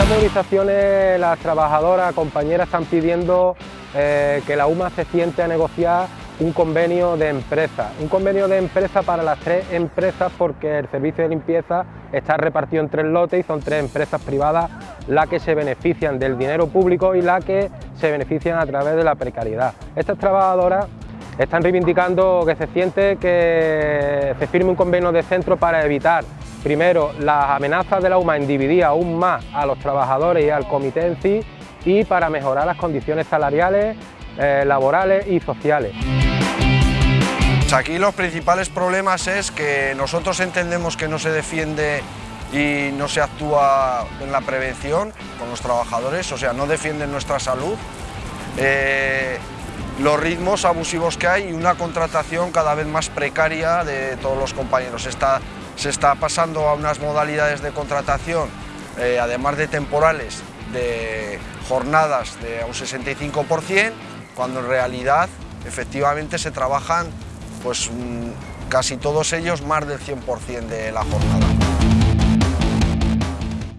organizaciones, las trabajadoras, compañeras están pidiendo eh, que la UMA se siente a negociar un convenio de empresa, un convenio de empresa para las tres empresas porque el servicio de limpieza está repartido en tres lotes y son tres empresas privadas las que se benefician del dinero público y las que se benefician a través de la precariedad. Estas trabajadoras están reivindicando que se siente que se firme un convenio de centro para evitar primero las amenazas de la UMA en dividir aún más a los trabajadores y al comité y para mejorar las condiciones salariales, eh, laborales y sociales. Aquí los principales problemas es que nosotros entendemos que no se defiende y no se actúa en la prevención con los trabajadores, o sea, no defienden nuestra salud. Eh, los ritmos abusivos que hay y una contratación cada vez más precaria de todos los compañeros. Se está pasando a unas modalidades de contratación, eh, además de temporales, de jornadas de un 65%, cuando en realidad efectivamente se trabajan pues, casi todos ellos más del 100% de la jornada.